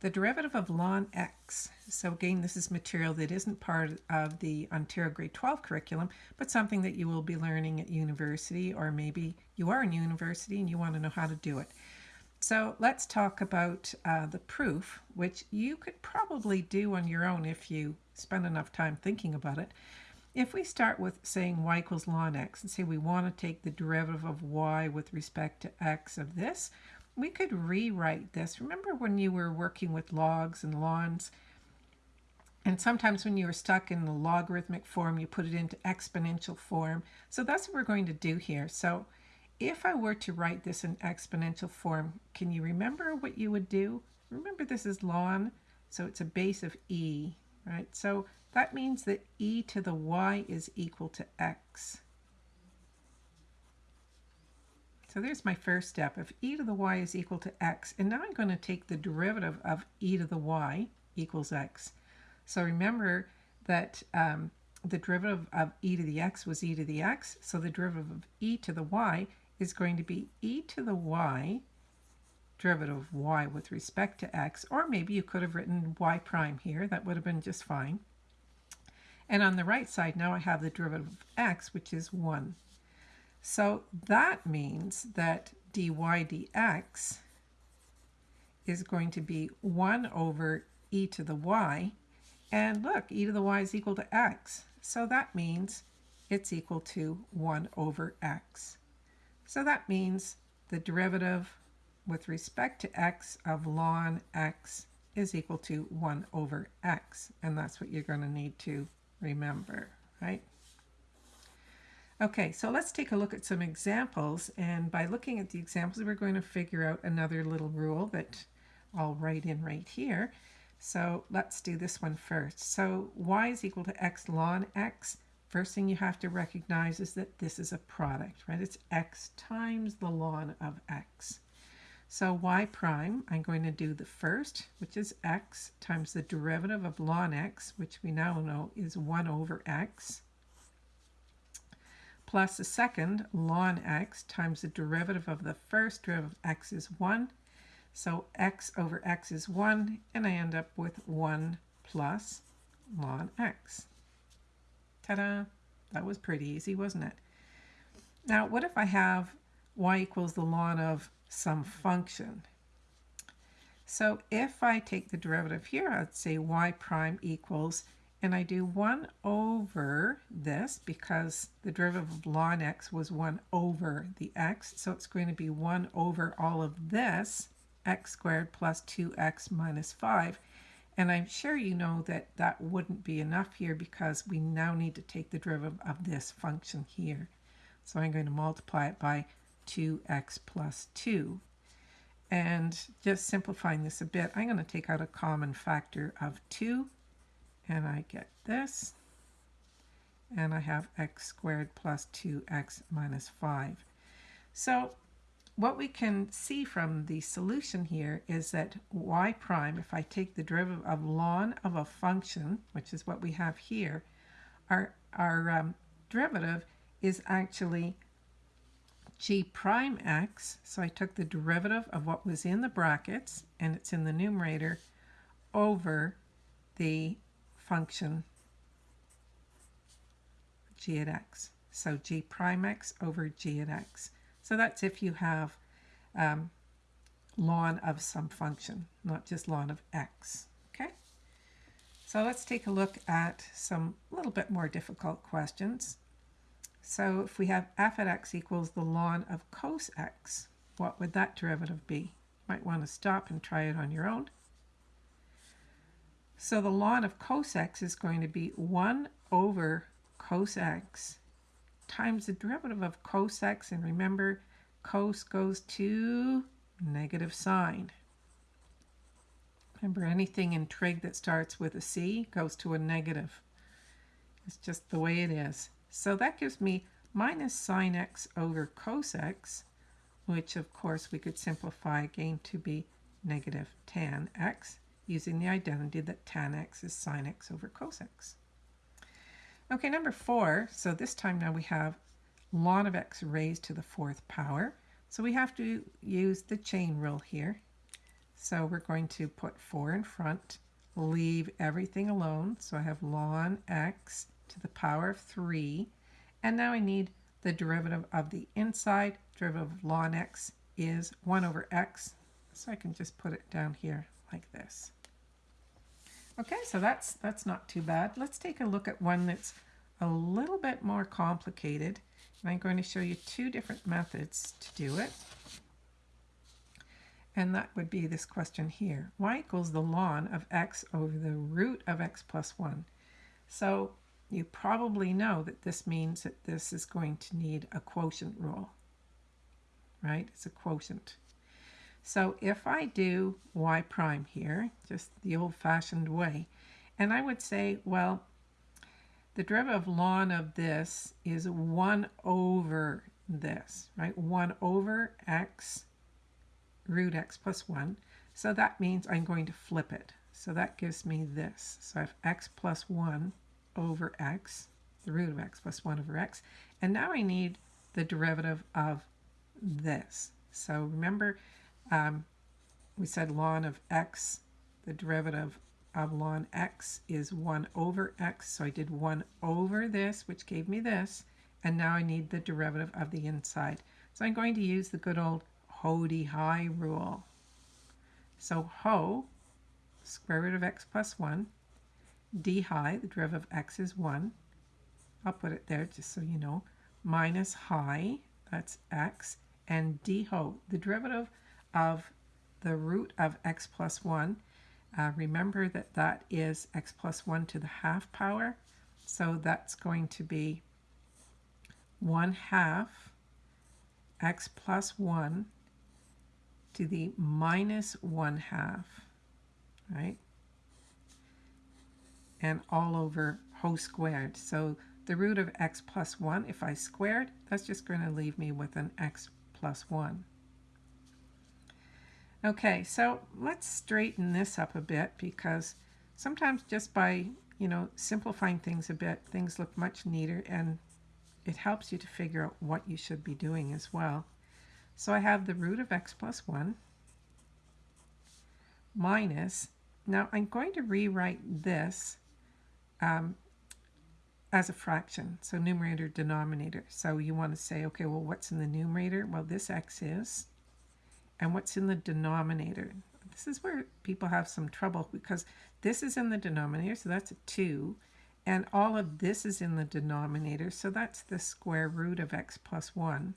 the derivative of ln x. So again, this is material that isn't part of the Ontario Grade 12 curriculum, but something that you will be learning at university, or maybe you are in university and you want to know how to do it. So let's talk about uh, the proof, which you could probably do on your own if you spend enough time thinking about it. If we start with saying y equals ln x and say we want to take the derivative of y with respect to x of this, we could rewrite this. Remember when you were working with logs and lns? And sometimes when you were stuck in the logarithmic form, you put it into exponential form. So that's what we're going to do here. So if I were to write this in exponential form, can you remember what you would do? Remember this is ln, so it's a base of e, right? So that means that e to the y is equal to x. So there's my first step. If e to the y is equal to x, and now I'm going to take the derivative of e to the y equals x. So remember that um, the derivative of e to the x was e to the x, so the derivative of e to the y is going to be e to the y, derivative of y with respect to x, or maybe you could have written y prime here, that would have been just fine. And on the right side now I have the derivative of x, which is 1. So that means that dy dx is going to be 1 over e to the y. And look, e to the y is equal to x. So that means it's equal to 1 over x. So that means the derivative with respect to x of ln x is equal to 1 over x. And that's what you're going to need to remember, right? Okay, so let's take a look at some examples. And by looking at the examples, we're going to figure out another little rule that I'll write in right here. So let's do this one first. So y is equal to x ln x. First thing you have to recognize is that this is a product, right? It's x times the ln of x. So y prime, I'm going to do the first, which is x, times the derivative of ln x, which we now know is 1 over x plus the second ln x times the derivative of the first derivative of x is 1. So x over x is 1, and I end up with 1 plus ln x. Ta-da! That was pretty easy, wasn't it? Now, what if I have y equals the ln of some function? So if I take the derivative here, I'd say y prime equals and I do 1 over this because the derivative of ln x was 1 over the x, so it's going to be 1 over all of this, x squared plus 2x minus 5. And I'm sure you know that that wouldn't be enough here because we now need to take the derivative of this function here. So I'm going to multiply it by 2x plus 2. And just simplifying this a bit, I'm going to take out a common factor of 2 and I get this and I have x squared plus 2x minus 5. So what we can see from the solution here is that y prime, if I take the derivative of ln of a function, which is what we have here, our, our um, derivative is actually g prime x, so I took the derivative of what was in the brackets, and it's in the numerator, over the function g at x. So g prime x over g at x. So that's if you have um, ln of some function, not just ln of x. Okay. So let's take a look at some little bit more difficult questions. So if we have f at x equals the ln of cos x, what would that derivative be? You Might want to stop and try it on your own. So the ln of cos is going to be 1 over cos times the derivative of cos. And remember, cos goes to negative sine. Remember, anything in trig that starts with a c goes to a negative. It's just the way it is. So that gives me minus sine x over cos x, which of course we could simplify again to be negative tan x using the identity that tan x is sine x over cos x. Okay, number four, so this time now we have ln of x raised to the fourth power. So we have to use the chain rule here. So we're going to put 4 in front, leave everything alone. So I have ln x to the power of 3. And now I need the derivative of the inside. Derivative of ln x is 1 over x. So I can just put it down here like this. Okay, so that's, that's not too bad. Let's take a look at one that's a little bit more complicated. And I'm going to show you two different methods to do it. And that would be this question here. y equals the ln of x over the root of x plus 1. So you probably know that this means that this is going to need a quotient rule, right? It's a quotient. So if I do y prime here, just the old-fashioned way, and I would say, well, the derivative of ln of this is 1 over this, right? 1 over x root x plus 1. So that means I'm going to flip it. So that gives me this. So I have x plus 1 over x, the root of x plus 1 over x. And now I need the derivative of this. So remember, um, we said ln of x, the derivative of ln x is 1 over x. So I did 1 over this, which gave me this. And now I need the derivative of the inside. So I'm going to use the good old HODY high rule. So HO, square root of x plus 1, d high, the derivative of x is 1. I'll put it there just so you know. Minus high, that's x, and d ho, the derivative of the root of x plus 1. Uh, remember that that is x plus 1 to the half power. So that's going to be 1 half x plus 1 to the minus 1 half, right? And all over whole squared. So the root of x plus 1, if I squared, that's just going to leave me with an x plus 1. Okay, so let's straighten this up a bit because sometimes just by, you know, simplifying things a bit, things look much neater and it helps you to figure out what you should be doing as well. So I have the root of x plus 1 minus, now I'm going to rewrite this um, as a fraction, so numerator, denominator. So you want to say, okay, well, what's in the numerator? Well, this x is. And what's in the denominator? This is where people have some trouble because this is in the denominator, so that's a 2. And all of this is in the denominator, so that's the square root of x plus 1.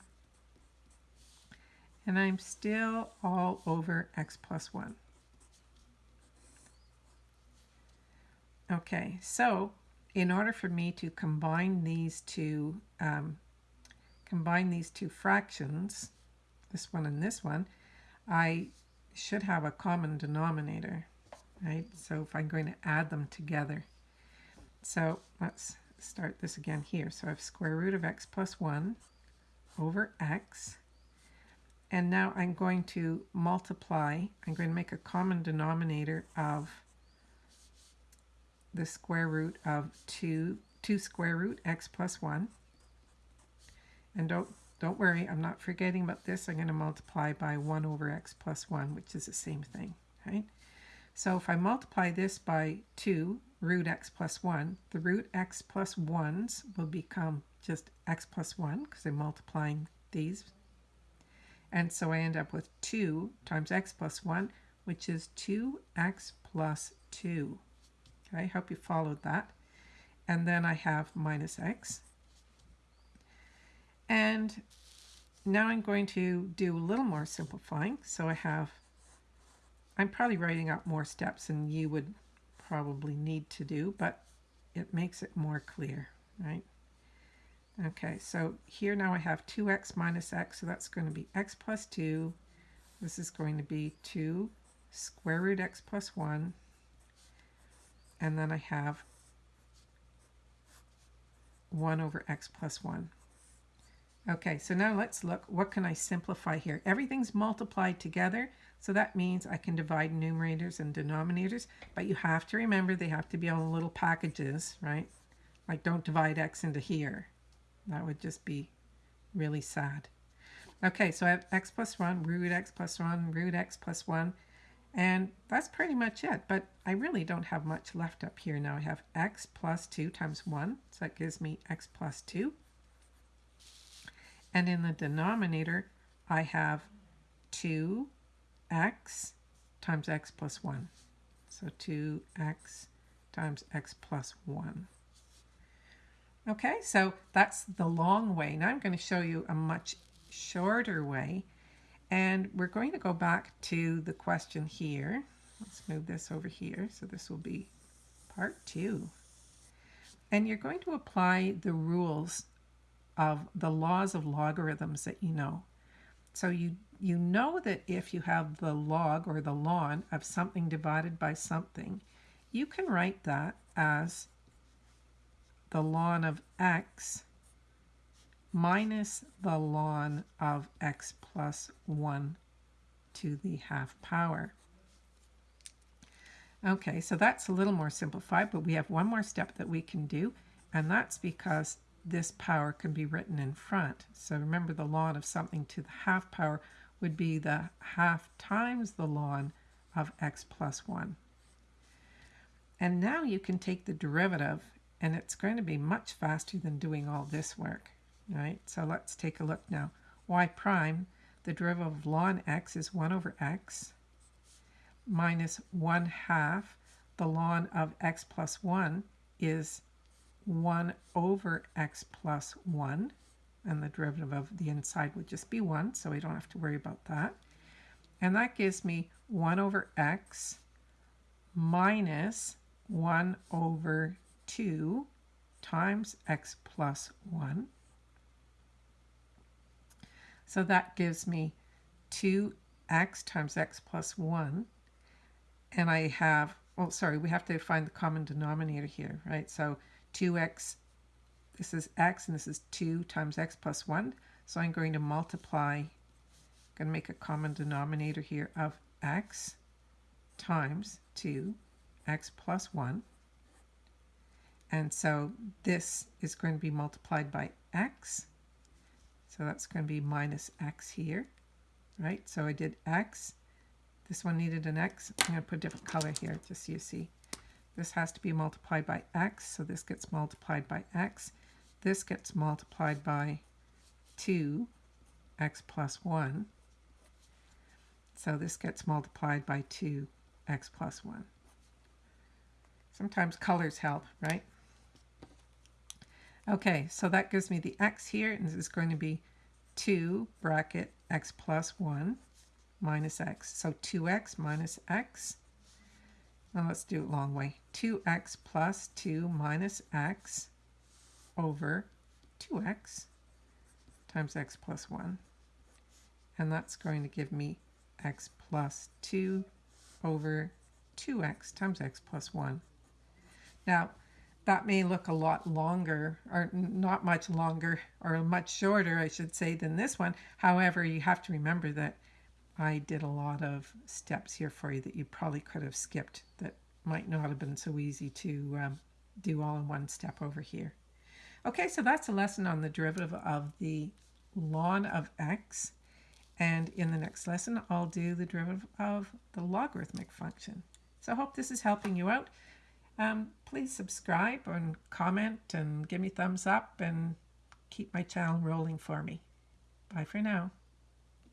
And I'm still all over x plus 1. Okay, so in order for me to combine these two um, combine these two fractions, this one and this one, I should have a common denominator, right? So if I'm going to add them together. So let's start this again here. So I have square root of x plus 1 over x. And now I'm going to multiply, I'm going to make a common denominator of the square root of 2, 2 square root x plus 1. And don't, don't worry, I'm not forgetting about this. I'm going to multiply by 1 over x plus 1, which is the same thing, right? So if I multiply this by 2 root x plus 1, the root x plus 1s will become just x plus 1 because I'm multiplying these. And so I end up with 2 times x plus 1, which is 2x plus 2. Okay, I hope you followed that. And then I have minus x. And now I'm going to do a little more simplifying. So I have, I'm probably writing out more steps than you would probably need to do, but it makes it more clear, right? Okay, so here now I have 2x minus x, so that's going to be x plus 2. This is going to be 2 square root x plus 1 and then I have 1 over x plus 1. Okay, so now let's look, what can I simplify here? Everything's multiplied together, so that means I can divide numerators and denominators, but you have to remember they have to be on little packages, right? Like don't divide x into here. That would just be really sad. Okay, so I have x plus 1, root x plus 1, root x plus 1, And that's pretty much it, but I really don't have much left up here. Now I have x plus 2 times 1, so that gives me x plus 2. And in the denominator, I have 2x times x plus 1. So 2x times x plus 1. Okay, so that's the long way. Now I'm going to show you a much shorter way. And we're going to go back to the question here. Let's move this over here. So this will be part two. And you're going to apply the rules of the laws of logarithms that you know. So you, you know that if you have the log or the ln of something divided by something, you can write that as the ln of x minus the ln of x plus 1 to the half power. Okay, so that's a little more simplified, but we have one more step that we can do, and that's because this power can be written in front. So remember the ln of something to the half power would be the half times the ln of x plus 1. And now you can take the derivative, and it's going to be much faster than doing all this work. Right, so let's take a look now. y prime, the derivative of ln x is 1 over x minus 1 half the ln of x plus 1 is 1 over x plus 1 and the derivative of the inside would just be 1 so we don't have to worry about that and that gives me 1 over x minus 1 over 2 times x plus 1 so that gives me 2x times x plus 1. And I have, oh, sorry, we have to find the common denominator here, right? So 2x, this is x, and this is 2 times x plus 1. So I'm going to multiply, I'm going to make a common denominator here of x times 2, x plus 1. And so this is going to be multiplied by x so that's going to be minus x here, right? So I did x. This one needed an x. I'm going to put a different color here just so you see. This has to be multiplied by x, so this gets multiplied by x. This gets multiplied by 2, x plus 1. So this gets multiplied by 2, x plus 1. Sometimes colors help, right? Okay, so that gives me the x here, and this is going to be 2 bracket x plus 1 minus x. So 2x minus x. Now let's do it long way. 2x plus 2 minus x over 2x times x plus 1. And that's going to give me x plus 2 over 2x times x plus 1. Now, that may look a lot longer or not much longer or much shorter I should say than this one however you have to remember that I did a lot of steps here for you that you probably could have skipped that might not have been so easy to um, do all in one step over here okay so that's a lesson on the derivative of the ln of x and in the next lesson I'll do the derivative of the logarithmic function so I hope this is helping you out um, please subscribe and comment and give me thumbs up and keep my channel rolling for me. Bye for now.